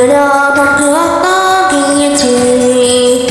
들여다보았던 기지